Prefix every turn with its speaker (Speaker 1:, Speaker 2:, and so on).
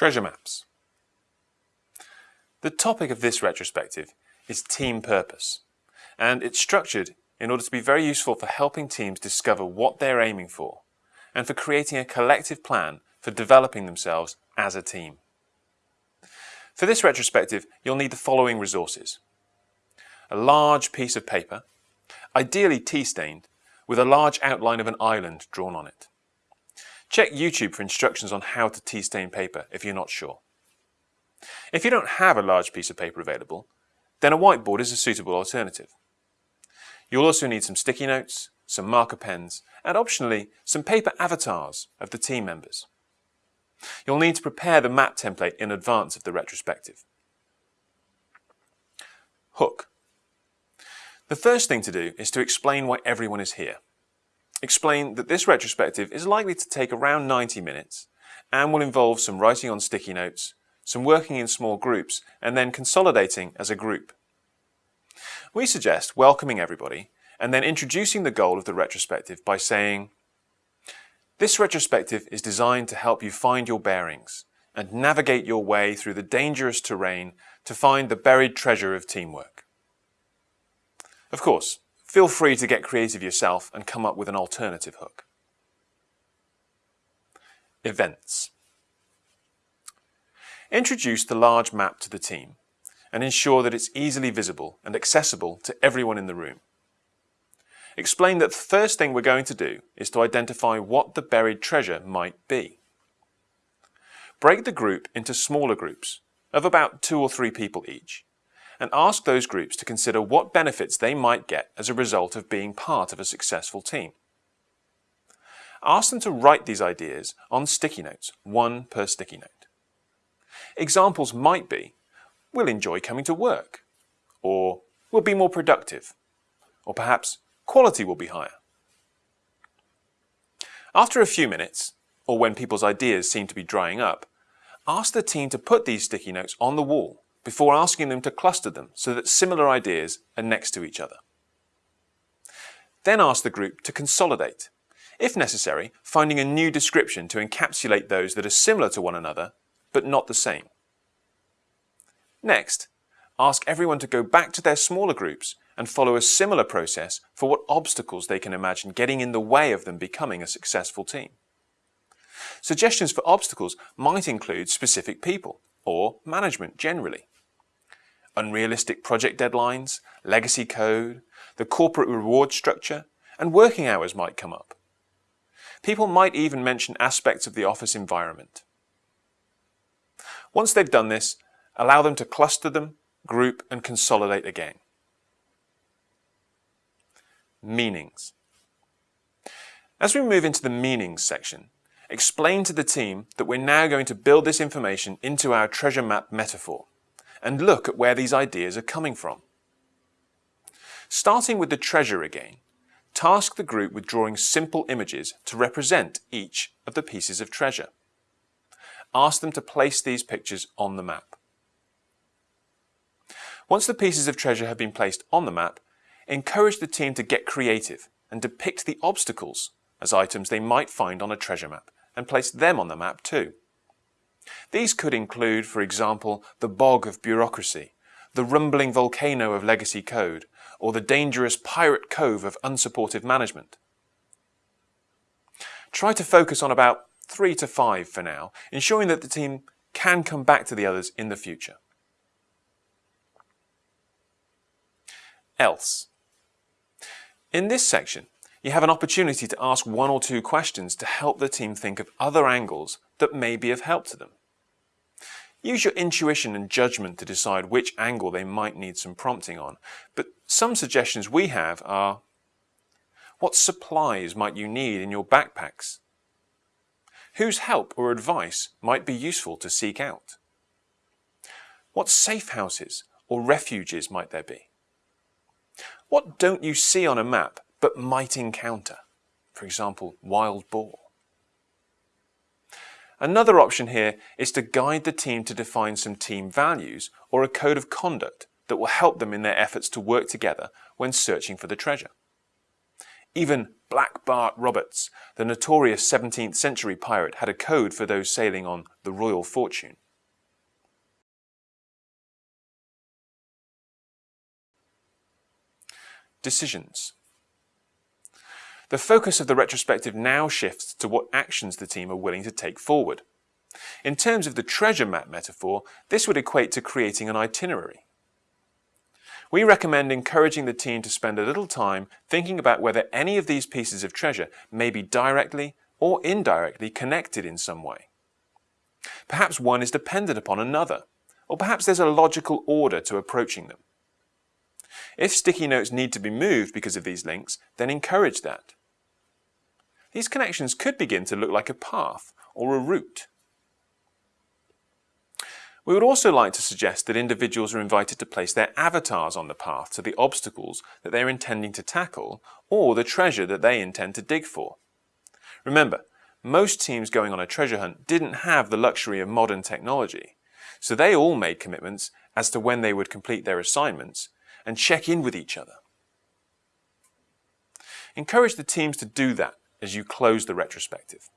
Speaker 1: Treasure maps. The topic of this retrospective is team purpose, and it's structured in order to be very useful for helping teams discover what they're aiming for and for creating a collective plan for developing themselves as a team. For this retrospective, you'll need the following resources. A large piece of paper, ideally tea-stained, with a large outline of an island drawn on it. Check YouTube for instructions on how to tea stain paper if you're not sure. If you don't have a large piece of paper available, then a whiteboard is a suitable alternative. You'll also need some sticky notes, some marker pens, and optionally some paper avatars of the team members. You'll need to prepare the map template in advance of the retrospective. Hook. The first thing to do is to explain why everyone is here explain that this retrospective is likely to take around 90 minutes and will involve some writing on sticky notes, some working in small groups, and then consolidating as a group. We suggest welcoming everybody and then introducing the goal of the retrospective by saying, this retrospective is designed to help you find your bearings and navigate your way through the dangerous terrain to find the buried treasure of teamwork. Of course, Feel free to get creative yourself and come up with an alternative hook. Events. Introduce the large map to the team and ensure that it's easily visible and accessible to everyone in the room. Explain that the first thing we're going to do is to identify what the buried treasure might be. Break the group into smaller groups of about two or three people each and ask those groups to consider what benefits they might get as a result of being part of a successful team. Ask them to write these ideas on sticky notes, one per sticky note. Examples might be, we'll enjoy coming to work, or we'll be more productive, or perhaps quality will be higher. After a few minutes, or when people's ideas seem to be drying up, ask the team to put these sticky notes on the wall before asking them to cluster them so that similar ideas are next to each other. Then ask the group to consolidate, if necessary, finding a new description to encapsulate those that are similar to one another, but not the same. Next, ask everyone to go back to their smaller groups and follow a similar process for what obstacles they can imagine getting in the way of them becoming a successful team. Suggestions for obstacles might include specific people or management generally unrealistic project deadlines, legacy code, the corporate reward structure, and working hours might come up. People might even mention aspects of the office environment. Once they've done this, allow them to cluster them, group, and consolidate again. Meanings. As we move into the meanings section, explain to the team that we're now going to build this information into our treasure map metaphor and look at where these ideas are coming from. Starting with the treasure again, task the group with drawing simple images to represent each of the pieces of treasure. Ask them to place these pictures on the map. Once the pieces of treasure have been placed on the map, encourage the team to get creative and depict the obstacles as items they might find on a treasure map and place them on the map too. These could include, for example, the bog of bureaucracy, the rumbling volcano of legacy code, or the dangerous pirate cove of unsupportive management. Try to focus on about three to five for now, ensuring that the team can come back to the others in the future. Else. In this section, you have an opportunity to ask one or two questions to help the team think of other angles that may be of help to them. Use your intuition and judgment to decide which angle they might need some prompting on, but some suggestions we have are what supplies might you need in your backpacks? Whose help or advice might be useful to seek out? What safe houses or refuges might there be? What don't you see on a map but might encounter? For example, wild boar. Another option here is to guide the team to define some team values or a code of conduct that will help them in their efforts to work together when searching for the treasure. Even Black Bart Roberts, the notorious 17th century pirate, had a code for those sailing on the Royal Fortune. Decisions. The focus of the retrospective now shifts to what actions the team are willing to take forward. In terms of the treasure map metaphor, this would equate to creating an itinerary. We recommend encouraging the team to spend a little time thinking about whether any of these pieces of treasure may be directly or indirectly connected in some way. Perhaps one is dependent upon another, or perhaps there's a logical order to approaching them. If sticky notes need to be moved because of these links, then encourage that. These connections could begin to look like a path or a route. We would also like to suggest that individuals are invited to place their avatars on the path to the obstacles that they are intending to tackle or the treasure that they intend to dig for. Remember, most teams going on a treasure hunt didn't have the luxury of modern technology, so they all made commitments as to when they would complete their assignments and check in with each other. Encourage the teams to do that as you close the retrospective.